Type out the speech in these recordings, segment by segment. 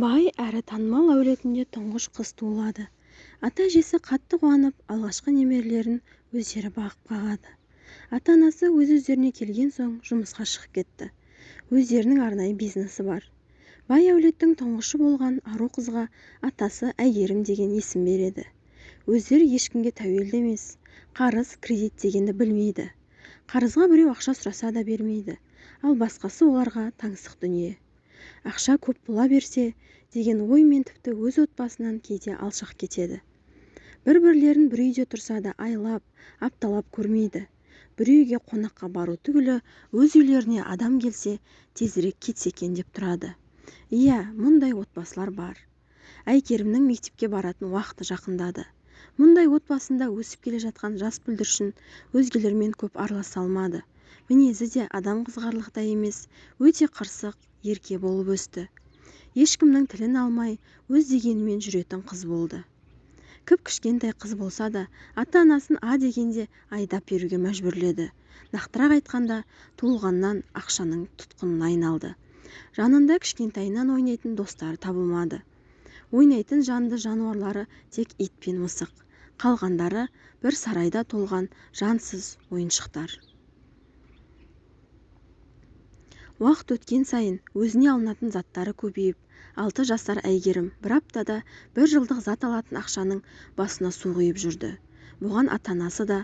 бай әрі танымал әулетінде тұңғыш қыз туылады. Ата-әжесі қатты қуанып алғашқы немерелерін өздері бағып-қағады ата-анасы өз-өздеріне келген соң жұмысқа шығып кетті. Өздерінің арнайы бизнесі бар. Бай әулеттің тұңғышы болған ару қызға атасы әйгерім деген есім береді. Өздері ешкімге тәуелді емес қарыз кредит дегенді білмейді. Қарызға біреу ақша сұраса да бермейді. Ал басқасы оларға таңсық дүние. Ақша көп бола берсе деген оймен тіпті өз отбасынан кейде алшақ кетеді. Бір-бірлерін бір үйде тұрса да айлап апталап көрмейді. Бір үйге қонаққа бару түгілі өз үйлеріне адам келсе тезірек кетсе екен деп тұрады. Иә мұндай отбасылар бар. Әйкерімнің мектепке баратын уақыты жақындады. Мұндай отбасында өсіп келе жатқан жас бүлдіршін өзгелермен көп араласа алмады. Мінезі де адам қызғарлықтай емес өте қырсық ерке болып өсті. Ешкімнің тілін алмай өз дегенімен жүретін қыз болды. Кіп-кішкентай қыз болса да ата-анасын а дегенде айдап беруге мәжбүрледі. Нақтырақ айтқанда туылғаннан ақшаның тұтқынына айналды. Жанында кішкентайынан ойнайтын достары табылмады. Ойнайтын жанды жануарлары тек ит пен мысық. Қалғандары бір сарайда толған жансыз ойыншықтар. Уақыт өткен сайын өзіне алынатын заттары көбейіп алты жасар әйгерім бір аптада бір жылдық зат алатын ақшаның басына су құйып жүрді. Бұған ата-анасы да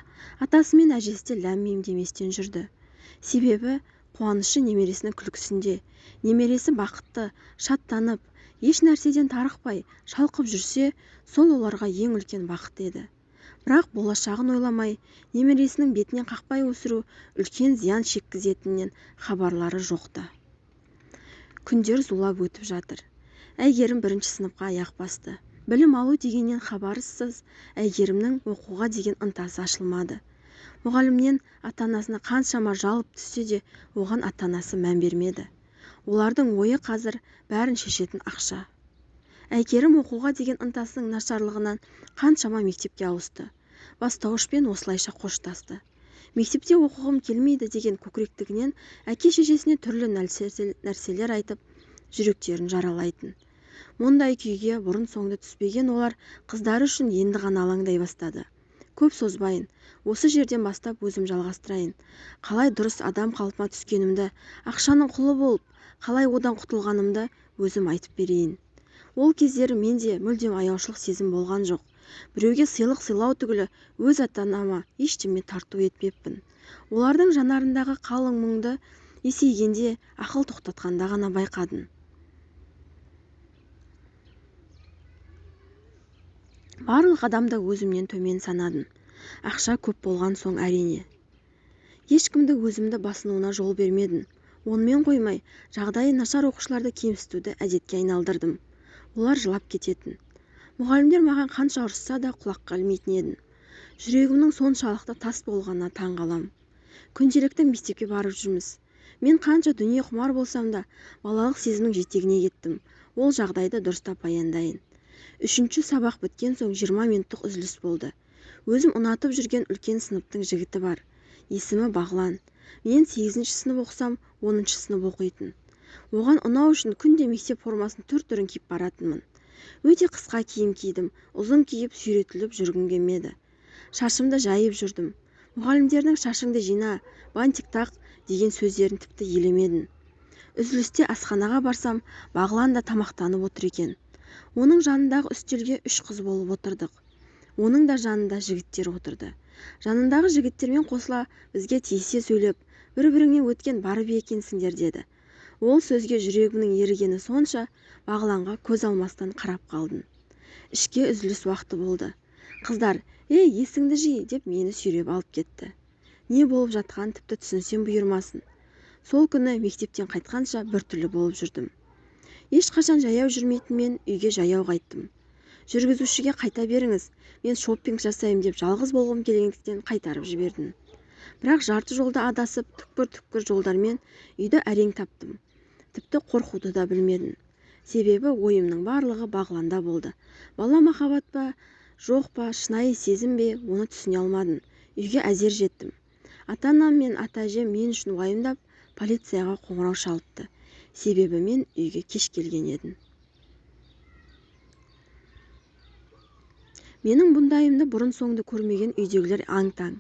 атасы мен әжесі де ләм-мим деместен жүрді. Себебі қуанышы немересінің күлкісінде немересі бақытты шаттанып еш нәрседен тарықпай шалқып жүрсе сол оларға ең үлкен бақыт еді. Бірақ болашағын ойламай немересінің бетінен қақпай өсіру үлкен зиян шеккізетінінен хабарлары жоқ-ты. Күндер зулап өтіп жатыр. Әйгерім бірінші сыныпқа аяқ басты. Білім алу дегеннен хабарсыз әйгерімнің оқуға деген ынтасы ашылмады. Мұғалімнен ата-анасына қаншама жалып түссе де оған ата-анасы мән бермеді. Олардың ойы қазір бәрін шешетін ақша. Әйгерім оқуға деген ынтасының нашарлығынан қаншама мектепке ауысты. Бастауышпен осылайша қоштасты. Мектепте оқығым келмейді деген көкіректігінен әке-шешесіне түрлі нәрселер айтып жүректерін жаралайтын. Мұндай күйге бұрын-соңды түспеген олар қыздары үшін енді ғана алаңдай бастады. Көп созбайын осы жерден бастап өзім жалғастырайын. Қалай дұрыс адам қалпыма түскенімді ақшаның құлы болып қалай одан құтылғанымды өзім айтып берейін. Ол кездері менде мүлдем аяушылық сезім болған жоқ. Біреуге сыйлық сыйлау түгілі өз ата-анама ештеме тарту етпеппін. Олардың жанарындағы қалың мұңды есейгенде ақыл тоқтатқанда ғана байқадым. Барлық адамды өзімнен төмен санадым. Ақша көп болған соң әрине. Ешкімді өзімді басынуына жол бермедім. Онымен қоймай жағдайы нашар оқушыларды кемсітуді әдетке айналдырдым. Олар жылап кететін. Мұғалімдер маған қанша ұрысса да құлаққа ілмейтін едім жүрегімнің соншалықты тас болғанына таң қалам күнделікті мектепке барып жүрміз. Мен қанша дүние құмар болсам да балалық сезімнің жетегіне кеттім. Ол жагдайды дұрыстап баяндайын. Үшінші сабақ біткен соң жиырма минуттық үзіліс болды. Өзім ұнатып жүрген үлкен сыныптың жігіті бар. Есімі бағлан. Мен сегізінші сынып оқысам оныншы сынып оқитын. Оған ұнау үшін күнде мектеп формасын түр түрін киіп баратынмын. Өте қысқа киім кидім ұзын киіп сүйретіліп жүргім келмеді. Шашымды жайып жүрдім. Мұғалімдердің шашыңды жина бантик тақ деген сөздерін тіпті елемедім үзілісте асханаға барсам бағлан да тамақтанып отыр екен. Оның жанындағы үстелге үш қыз болып отырдық. Оның да жанында жігіттер отырды. Жанындағы жігіттермен қосыла бізге тиісе сөйлеп бір-біріңнен өткен барып екенсіңдер деді. Ол сөзге жүрегімнің ерігені сонша бағланға көз алмастан қарап қалдым. Ішке үзіліс уақыты болды. Қыздар ей есіңді жи! деп мені сүйреп алып кетті. Не болып жатқанын тіпті түсінсем бұйырмасын. Сол күні мектептен қайтқанша біртүрлі болып жүрдім. Ешқашан жаяу жүрмейтін мен үйге жаяу қайттым. Жүргізушіге қайта беріңіз мен шоппинг жасаймын деп жалғыз болғым келгендіктен қайтарып жібердім. Бірақ жарты жолда адасып түкпір-түкпір жолдармен үйді әрең таптым тіпті қорқуды да білмедім. Себебі ойымның барлығы бағланда болды. Бала махаббат па жоқ па шынайы сезім бе оны түсіне алмадым. Үйге әзер жеттім. Ата-анам мен ата-әжем мен үшін уайымдап полицияға қоңырау шалыпты. Себебі мен үйге кеш келген едім. Менің бұндайымды бұрын-соңды көрмеген үйдегілер аң-таң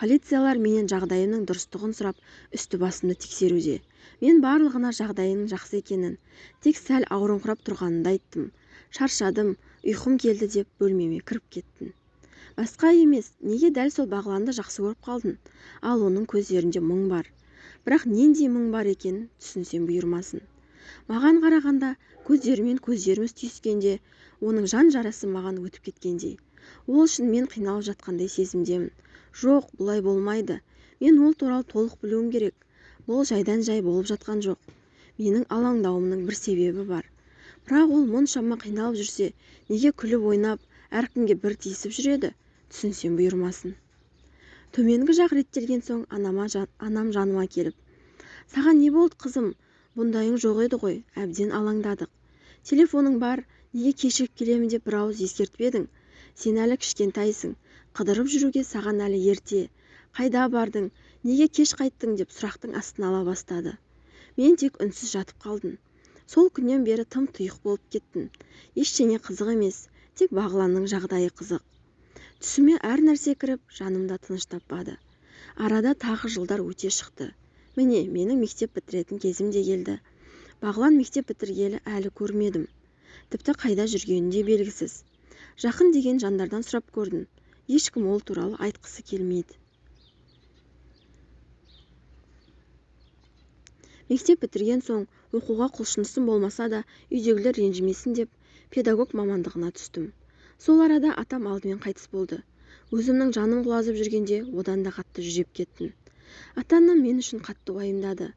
полициялар менен жағдайымның дұрыстығын сұрап үсті-басымды тексеруде. Мен барлығына жағдайымның жақсы екенін тек сәл ауырыңқырап тұрғанымды айттым. Шаршадым ұйқым келді деп бөлмеме кіріп кеттім. Басқа емес неге дәл сол бағланды жақсы көріп қалдың? Ал оның көздерінде мұң бар. Бірақ нендей мұң бар екенін түсінсем бұйырмасын. Маған қарағанда көздерімен көздеріміз түйіскенде оның жан жарасы маған өтіп кеткендей. Ол үшін мен қиналып жатқандай сезімдемін. Жоқ бұлай болмайды. Мен ол туралы толық білуім керек. Бұл жайдан жай болып жатқан жоқ. Менің алаңдауымның бір себебі бар. Бірақ ол мұншама қиналып жүрсе неге күліп ойнап әркімге бір тиісіп жүреді? Түсінсем бұйырмасын төменгі жақ реттелген соң анам жаныма келіп саған не болды қызым? Бұндайың жоқ еді ғой әбден алаңдадық. Телефоның бар неге кешігіп келемін? деп бір ауыз ескертіп едің. Сен әлі кішкентайсың. Қыдырып жүруге саған әлі ерте. Қайда бардың? Неге кеш қайттың деп сұрақтың астына ала бастады. Мен тек үнсіз жатып қалдым. Сол күннен бері тым тұйық болып кеттім. Ештеңе қызық емес тек бағланның жағдайы қызық. Түсіме әр нәрсе кіріп жанымда тыныш таппады. Арада тағы жылдар өте шықты. Міне менің мектеп бітіретін кезім де келді. Бағлан мектеп бітіргелі әлі көрмедім. Тіпті қайда жүргені де белгісіз. Жақын деген жандардан сұрап көрдім. Ешкім ол туралы айтқысы келмейді. Мектеп бітірген соң оқуға құлшынысым болмаса да үйдегілер ренжімесін деп педагог мамандығына түстім. Сол арада атам алдымен қайтыс болды. Өзімнің жаным құлазып жүргенде одан да қатты жүдеп кеттім. Ата-анам мен үшін қатты уайымдады.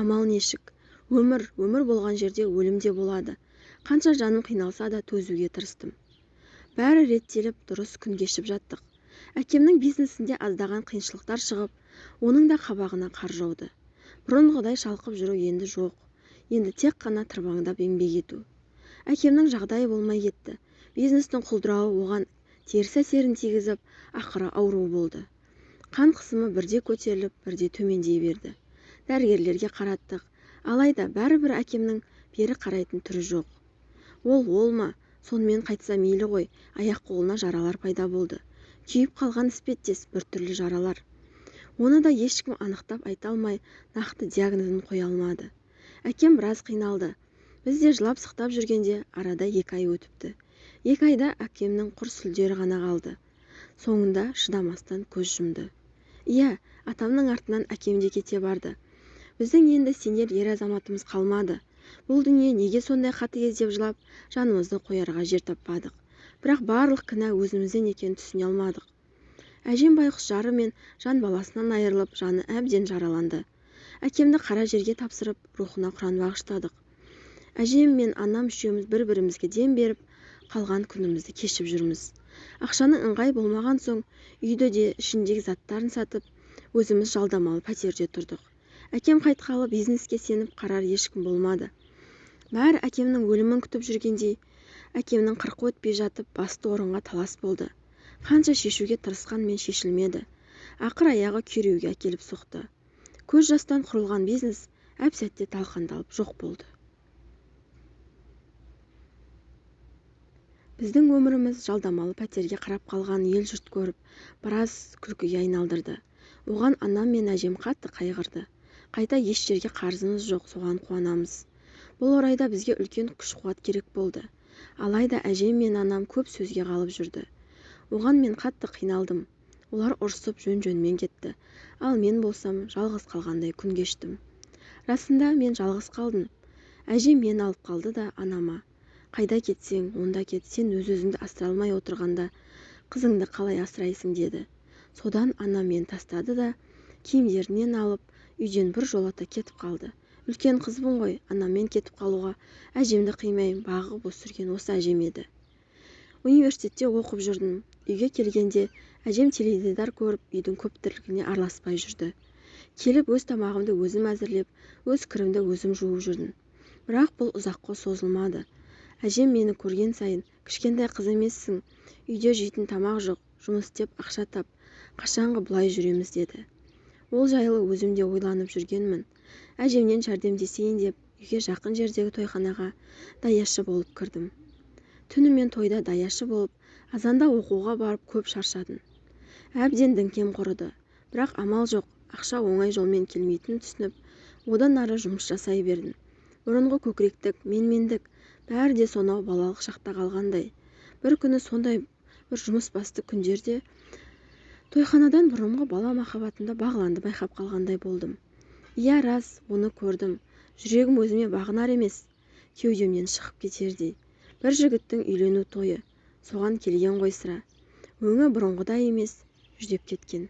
Амал нешік? Өмір өмір болған жерде өлім де болады. Қанша жаным қиналса да төзуге тырыстым. Бәрі реттеліп дұрыс күн кешіп жаттық. Әкемнің бизнесінде аздаған қиыншылықтар шығып оның да қабағына қар жауды. Бұрынғыдай шалқып жүру енді жоқ. Енді тек қана тырбаңдап еңбек ету. Әкемнің жағдайы болмай кетті. Бизнестің құлдырауы оған теріс әсерін тигізіп ақыры ауру болды. Қан қысымы бірде көтеріліп бірде төмендей берді. Дәрігерлерге қараттық. Алайда бәрібір әкемнің бері қарайтын түрі жоқ. Ол ол ма? Сонымен қайтса мейлі ғой аяқ-қолына жаралар пайда болды. Күйіп қалған іспеттес біртүрлі жаралар. Оны да ешкім анықтап айта алмай нақты диагнозын қоя алмады. Әкем біраз қиналды. Біз де жылап-сықтап жүргенде арада екі ай өтіпті. Екі айда әкемнің құр сүлдері ғана қалды. Соңында шыдамастан көз жұмды. Иә атамның артынан әкем де кете барды. Біздің енді сенер ер азаматымыз қалмады. Бұл дүние неге сондай қатыгез деп жылап жанымызды қоярға жер таппадық. Бірақ барлық кінә өзімізден екенін түсіне алмадық. Әжем байқұс жары мен жан баласынан айырылып жаны әбден жараланды. Әкемді қара жерге тапсырып рухына құран бағыштадық. Әжем мен анам үшеуміз бір-бірімізге дем беріп қалған күнімізді кешіп жүрміз. Ақшаның ыңғай болмаған соң үйді де ішіндегі заттарын сатып өзіміз жалдамалы пәтерде тұрдық. Әкем қайтқалы бизнеске сеніп қарар ешкім болмады. Бәрі әкемнің өлімін күтіп жүргендей әкемнің қырқы өтпей жатып басты орынға талас болды. Қанша шешуге тырысқанмен шешілмеді. Ақыр аяғы күйреуге әкеліп соқты. Көз жастан құрылған бизнес әп-сәтте талқандалып жоқ болды. Біздің өміріміз жалдамалы пәтерге қарап қалған ел-жұрт көріп біраз күлкіге айналдырды. Оған анам мен әжем қатты қайғырды. Қайта еш жерге қарызымыз жоқ соған қуанамыз. Бұл орайда бізге үлкен күш-қуат керек болды. Алайда әжем мен анам көп сөзге қалып жүрді. Оған мен қатты қиналдым. Олар ұрысып жөн-жөнмен кетті. Ал мен болсам жалғыз қалғандай күн кештім. Расында мен жалғыз қалдым. Әжем мені алып қалды да анама қайда кетсең онда кет сен өз-өзіңді асырай алмай отырғанда қызыңды қалай асырайсың? деді. Содан анам мені тастады да киімдерінен алып үйден біржолата кетіп қалды. Үлкен қызбын ғой анаммен кетіп қалуға. Әжемді қимаймын бағып өсірген осы әжем еді. Университетте оқып жүрдім. Үйге келгенде әжем теледидар көріп үйдің көп тірлігіне араласпай жүрді. Келіп өз тамағымды өзім әзірлеп өз кірімді өзім жуып жүрдім. Бірақ бұл ұзаққа созылмады. Әжем мені көрген сайын кішкентай қыз емессің үйде жейтін тамақ жоқ жұмыс істеп ақша тап қашанғы бұлай жүреміз деді. Ол жайлы өзім де ойланып жүргенмін. Әжемнен жәрдемдесейін деп үйге жақын жердегі тойханаға даяшы болып кірдім. Түнімен тойда даяшы болып азанда оқуға барып көп шаршадым. Әбден діңкем құрыды. Бірақ амал жоқ ақша оңай жолмен келмейтінін түсініп одан ары жұмыс жасай бердім. Бұрынғы көкіректік менмендік бәрі де сонау балалық шақта қалғандай. Бір күні сондай бір жұмысбасты күндерде тойханадан бұрынғы бала махаббатымда бағланды байқап қалғандай болдым. Иә рас оны көрдім. Жүрегім өзіме бағынар емес. Кеудемнен шығып кетердей бір жігіттің үйлену тойы. Соған келген ғой сірә. Өңі бұрынғыдай емес жүдеп кеткен.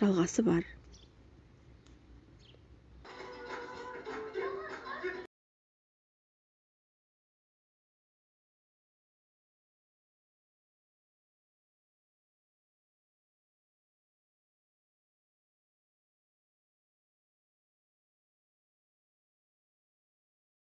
Жалғасы бар